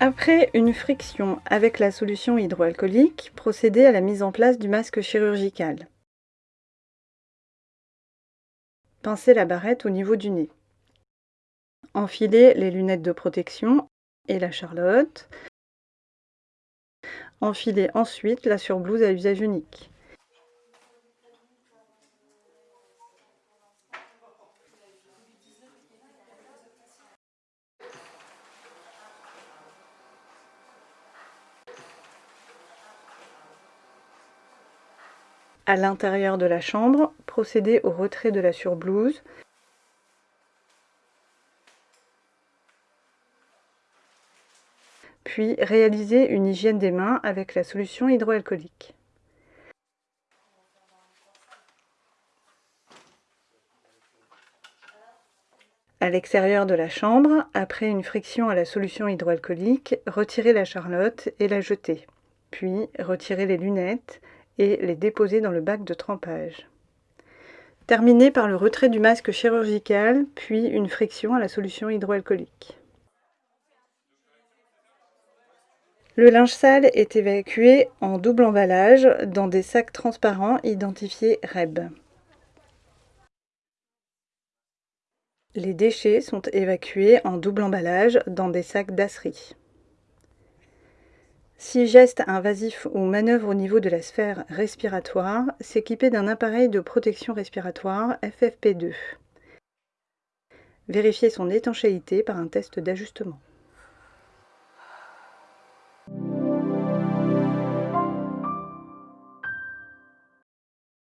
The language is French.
Après une friction avec la solution hydroalcoolique, procédez à la mise en place du masque chirurgical. Pincez la barrette au niveau du nez. Enfilez les lunettes de protection et la charlotte. Enfilez ensuite la surblouse à usage unique. À l'intérieur de la chambre, procédez au retrait de la surblouse. Puis réalisez une hygiène des mains avec la solution hydroalcoolique. À l'extérieur de la chambre, après une friction à la solution hydroalcoolique, retirez la charlotte et la jetez. Puis retirez les lunettes et les déposer dans le bac de trempage. Terminez par le retrait du masque chirurgical, puis une friction à la solution hydroalcoolique. Le linge sale est évacué en double emballage dans des sacs transparents identifiés REB. Les déchets sont évacués en double emballage dans des sacs d'asserie. Si geste invasif ou manœuvre au niveau de la sphère respiratoire, s'équiper d'un appareil de protection respiratoire FFP2. Vérifier son étanchéité par un test d'ajustement.